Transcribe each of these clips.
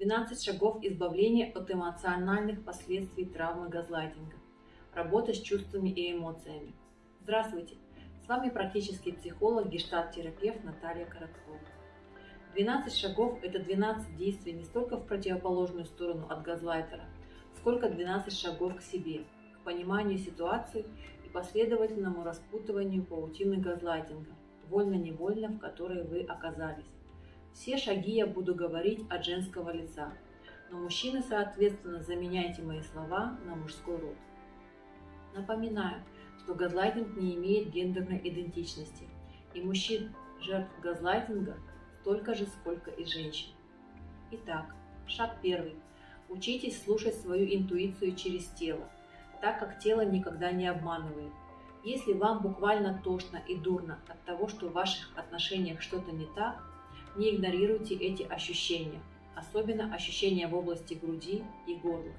12 шагов избавления от эмоциональных последствий травмы газлайтинга. Работа с чувствами и эмоциями. Здравствуйте! С вами практический психолог, гештальт-терапевт Наталья Короткова. 12 шагов – это 12 действий не столько в противоположную сторону от газлайтера, сколько 12 шагов к себе, к пониманию ситуации и последовательному распутыванию паутины газлайтинга, вольно-невольно, в которой вы оказались. Все шаги я буду говорить от женского лица, но мужчины, соответственно, заменяйте мои слова на мужской род. Напоминаю, что газлайтинг не имеет гендерной идентичности, и мужчин, жертв газлайтинга, столько же, сколько и женщин. Итак, шаг первый. Учитесь слушать свою интуицию через тело, так как тело никогда не обманывает. Если вам буквально тошно и дурно от того, что в ваших отношениях что-то не так, не игнорируйте эти ощущения, особенно ощущения в области груди и горла.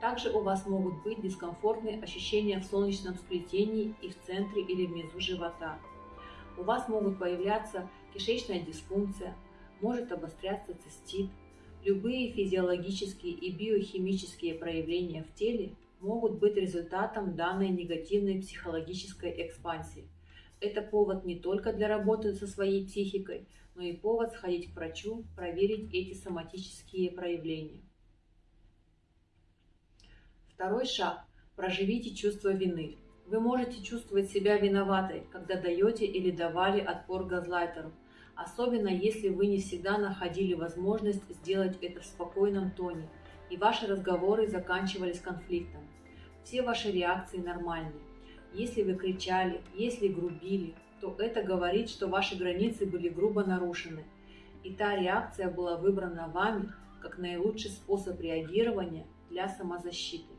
Также у вас могут быть дискомфортные ощущения в солнечном сплетении и в центре или внизу живота. У вас могут появляться кишечная дисфункция, может обостряться цистит. Любые физиологические и биохимические проявления в теле могут быть результатом данной негативной психологической экспансии. Это повод не только для работы со своей психикой, но и повод сходить к врачу, проверить эти соматические проявления. Второй шаг. Проживите чувство вины. Вы можете чувствовать себя виноватой, когда даете или давали отпор газлайтеру, особенно если вы не всегда находили возможность сделать это в спокойном тоне, и ваши разговоры заканчивались конфликтом. Все ваши реакции нормальны. Если вы кричали, если грубили, то это говорит, что ваши границы были грубо нарушены, и та реакция была выбрана вами как наилучший способ реагирования для самозащиты.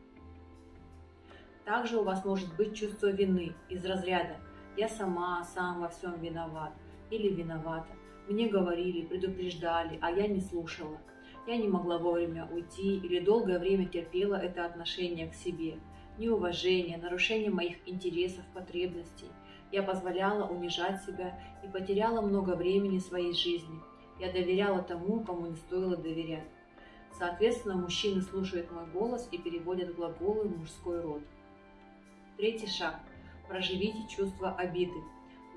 Также у вас может быть чувство вины из разряда «я сама, сам во всем виноват» или «виновата». Мне говорили, предупреждали, а я не слушала. Я не могла вовремя уйти или долгое время терпела это отношение к себе. Неуважение, нарушение моих интересов, потребностей – я позволяла унижать себя и потеряла много времени своей жизни. Я доверяла тому, кому не стоило доверять. Соответственно, мужчины слушают мой голос и переводят глаголы в мужской род. Третий шаг. Проживите чувство обиды.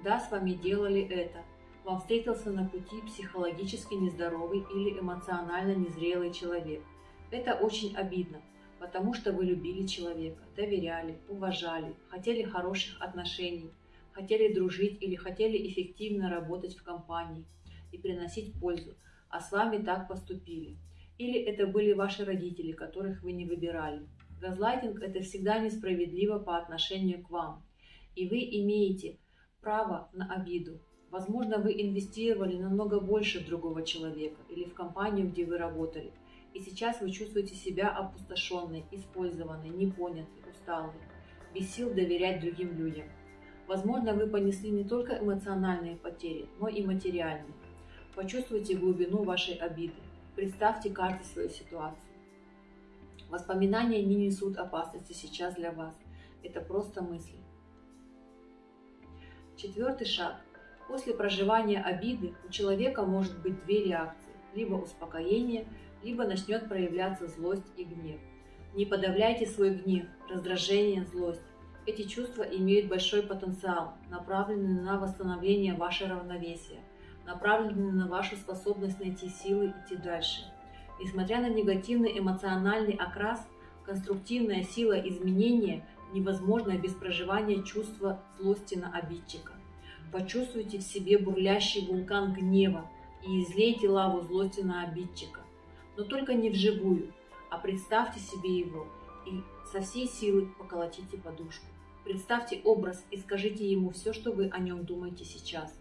Да, с вами делали это. Вам встретился на пути психологически нездоровый или эмоционально незрелый человек. Это очень обидно, потому что вы любили человека, доверяли, уважали, хотели хороших отношений, хотели дружить или хотели эффективно работать в компании и приносить пользу, а с вами так поступили. Или это были ваши родители, которых вы не выбирали. Газлайтинг – это всегда несправедливо по отношению к вам, и вы имеете право на обиду. Возможно, вы инвестировали намного больше в другого человека или в компанию, где вы работали, и сейчас вы чувствуете себя опустошенной, использованной, непонятой, усталой, без сил доверять другим людям. Возможно, вы понесли не только эмоциональные потери, но и материальные. Почувствуйте глубину вашей обиды. Представьте каждую свою ситуацию. Воспоминания не несут опасности сейчас для вас. Это просто мысли. Четвертый шаг. После проживания обиды у человека может быть две реакции. Либо успокоение, либо начнет проявляться злость и гнев. Не подавляйте свой гнев, раздражение, злость. Эти чувства имеют большой потенциал, направленный на восстановление вашего равновесия, направленный на вашу способность найти силы идти дальше. Несмотря на негативный эмоциональный окрас, конструктивная сила изменения невозможна без проживания чувства злости на обидчика. Почувствуйте в себе бурлящий вулкан гнева и излейте лаву злости на обидчика. Но только не вживую, а представьте себе его и со всей силы поколотите подушку. Представьте образ и скажите ему все, что вы о нем думаете сейчас.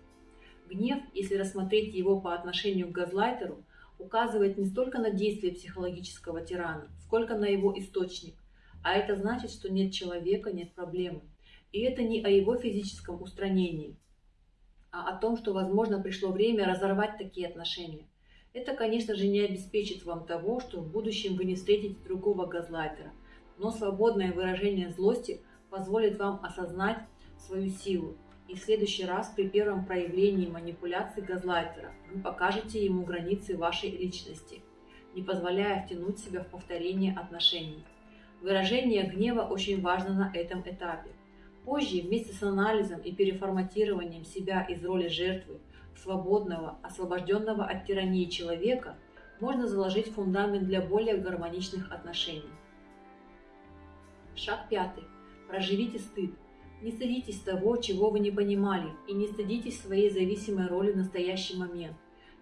Гнев, если рассмотреть его по отношению к газлайтеру, указывает не столько на действие психологического тирана, сколько на его источник. А это значит, что нет человека, нет проблемы. И это не о его физическом устранении, а о том, что, возможно, пришло время разорвать такие отношения. Это, конечно же, не обеспечит вам того, что в будущем вы не встретите другого газлайтера, но свободное выражение злости позволит вам осознать свою силу. И в следующий раз при первом проявлении манипуляции газлайтера вы покажете ему границы вашей личности. не позволяя втянуть себя в повторение отношений. Выражение гнева очень важно на этом этапе. Позже, вместе с анализом и переформатированием себя из роли жертвы свободного, освобожденного от тирании человека, можно заложить фундамент для более гармоничных отношений. Шаг пятый. Проживите стыд. Не стыдитесь того, чего вы не понимали, и не стыдитесь своей зависимой роли в настоящий момент.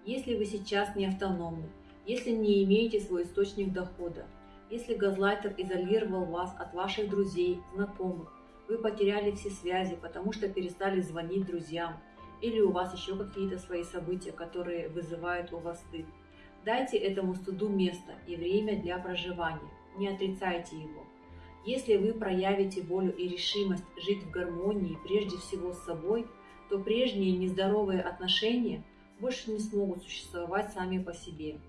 Если вы сейчас не автономны, если не имеете свой источник дохода, если газлайтер изолировал вас от ваших друзей, знакомых, вы потеряли все связи, потому что перестали звонить друзьям, или у вас еще какие-то свои события, которые вызывают у вас стыд. Дайте этому стыду место и время для проживания, не отрицайте его. Если вы проявите волю и решимость жить в гармонии прежде всего с собой, то прежние нездоровые отношения больше не смогут существовать сами по себе.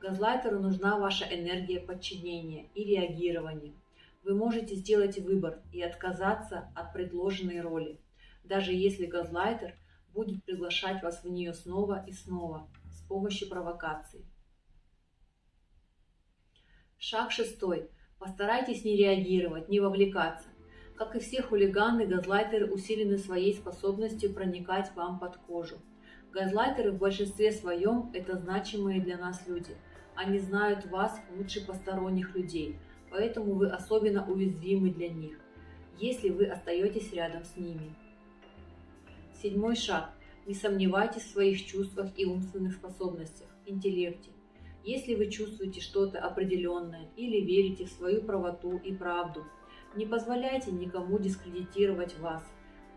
Газлайтеру нужна ваша энергия подчинения и реагирования. Вы можете сделать выбор и отказаться от предложенной роли, даже если газлайтер будет приглашать вас в нее снова и снова с помощью провокаций. Шаг шестой. Постарайтесь не реагировать, не вовлекаться. Как и все хулиганы, газлайтеры усилены своей способностью проникать вам под кожу. Газлайтеры в большинстве своем – это значимые для нас люди. Они знают вас лучше посторонних людей – поэтому вы особенно уязвимы для них, если вы остаетесь рядом с ними. Седьмой шаг. Не сомневайтесь в своих чувствах и умственных способностях, интеллекте. Если вы чувствуете что-то определенное или верите в свою правоту и правду, не позволяйте никому дискредитировать вас,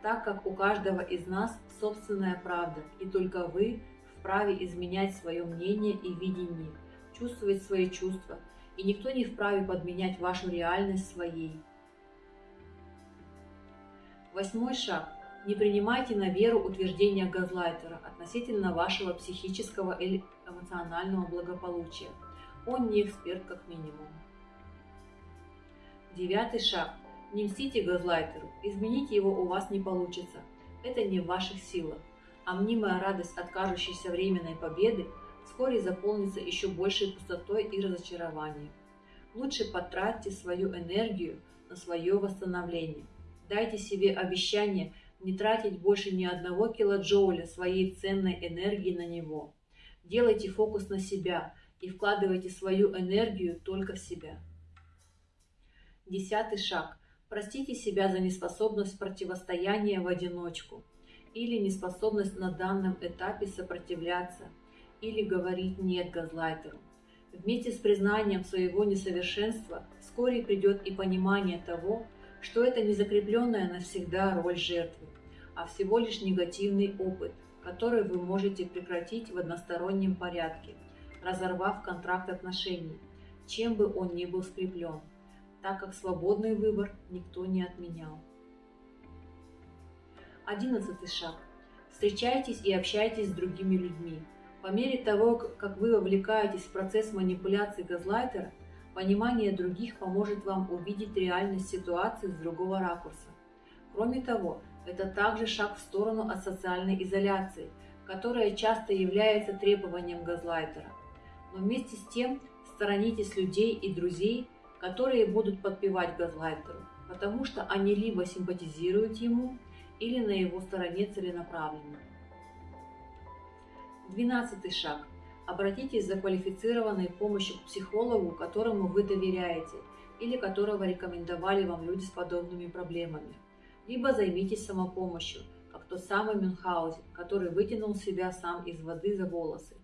так как у каждого из нас собственная правда, и только вы вправе изменять свое мнение и видение, чувствовать свои чувства, и никто не вправе подменять вашу реальность своей. Восьмой шаг. Не принимайте на веру утверждения газлайтера относительно вашего психического эмоционального благополучия. Он не эксперт как минимум. Девятый шаг. Не мстите газлайтеру, изменить его у вас не получится. Это не в ваших силах. А мнимая радость от кажущейся временной победы вскоре заполнится еще большей пустотой и разочарованием. Лучше потратьте свою энергию на свое восстановление. Дайте себе обещание не тратить больше ни одного килоджоуля своей ценной энергии на него. Делайте фокус на себя и вкладывайте свою энергию только в себя. Десятый шаг. Простите себя за неспособность противостояния в одиночку или неспособность на данном этапе сопротивляться – или говорить «нет» газлайтеру. Вместе с признанием своего несовершенства вскоре придет и понимание того, что это не закрепленная навсегда роль жертвы, а всего лишь негативный опыт, который вы можете прекратить в одностороннем порядке, разорвав контракт отношений, чем бы он ни был скреплен, так как свободный выбор никто не отменял. Одиннадцатый шаг. Встречайтесь и общайтесь с другими людьми, по мере того, как вы вовлекаетесь в процесс манипуляции газлайтера, понимание других поможет вам увидеть реальность ситуации с другого ракурса. Кроме того, это также шаг в сторону от социальной изоляции, которая часто является требованием газлайтера. Но вместе с тем сторонитесь людей и друзей, которые будут подпевать газлайтеру, потому что они либо симпатизируют ему, или на его стороне целенаправленно. Двенадцатый шаг. Обратитесь за квалифицированной помощью к психологу, которому вы доверяете или которого рекомендовали вам люди с подобными проблемами. Либо займитесь самопомощью, как тот самый Мюнхгаузен, который вытянул себя сам из воды за волосы.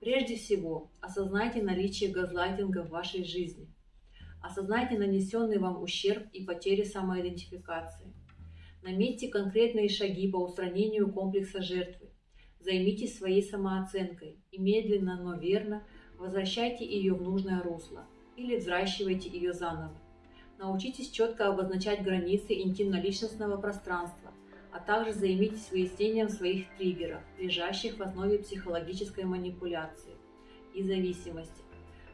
Прежде всего, осознайте наличие газлайтинга в вашей жизни. Осознайте нанесенный вам ущерб и потери самоидентификации. Наметьте конкретные шаги по устранению комплекса жертвы Займитесь своей самооценкой и медленно, но верно возвращайте ее в нужное русло или взращивайте ее заново. Научитесь четко обозначать границы интимно-личностного пространства, а также займитесь выяснением своих триггеров, лежащих в основе психологической манипуляции и зависимости.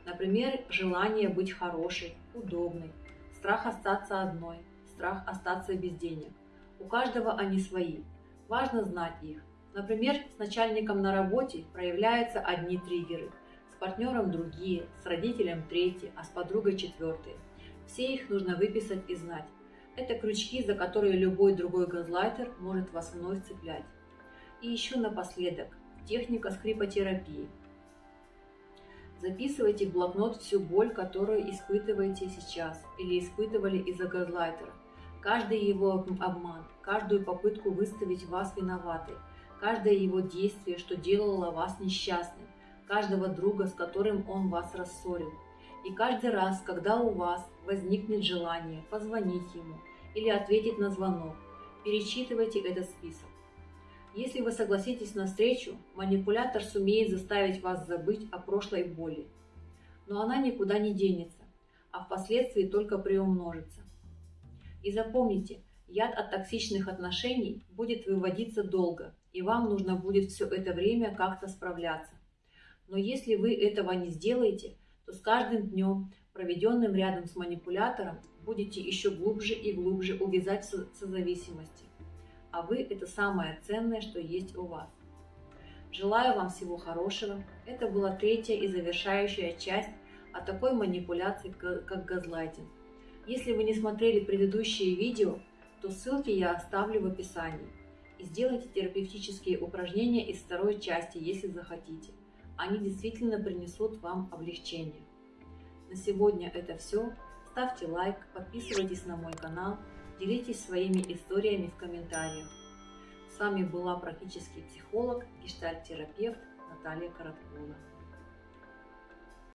Например, желание быть хорошей, удобной, страх остаться одной, страх остаться без денег. У каждого они свои. Важно знать их, Например, с начальником на работе проявляются одни триггеры, с партнером другие, с родителем третьи, а с подругой четвертые. Все их нужно выписать и знать. Это крючки, за которые любой другой газлайтер может вас вновь цеплять. И еще напоследок, техника скрипотерапии. Записывайте в блокнот всю боль, которую испытываете сейчас или испытывали из-за газлайтера. Каждый его обман, каждую попытку выставить вас виноватой, каждое его действие, что делало вас несчастным, каждого друга, с которым он вас рассорил. И каждый раз, когда у вас возникнет желание позвонить ему или ответить на звонок, перечитывайте этот список. Если вы согласитесь на встречу, манипулятор сумеет заставить вас забыть о прошлой боли. Но она никуда не денется, а впоследствии только приумножится. И запомните, яд от токсичных отношений будет выводиться долго, и вам нужно будет все это время как-то справляться. Но если вы этого не сделаете, с каждым днем, проведенным рядом с манипулятором, будете еще глубже и глубже увязать в созависимости а вы – это самое ценное, что есть у вас. Желаю вам всего хорошего. Это была третья и завершающая часть о такой манипуляции, как газлайтинг. Если вы не смотрели предыдущие видео, то ссылки я оставлю в описании. И сделайте терапевтические упражнения из второй части, если захотите. Они действительно принесут вам облегчение. На сегодня это все. Ставьте лайк, подписывайтесь на мой канал – Делитесь своими историями в комментариях. С вами была практический психолог, гештальт-терапевт Наталья Короткова.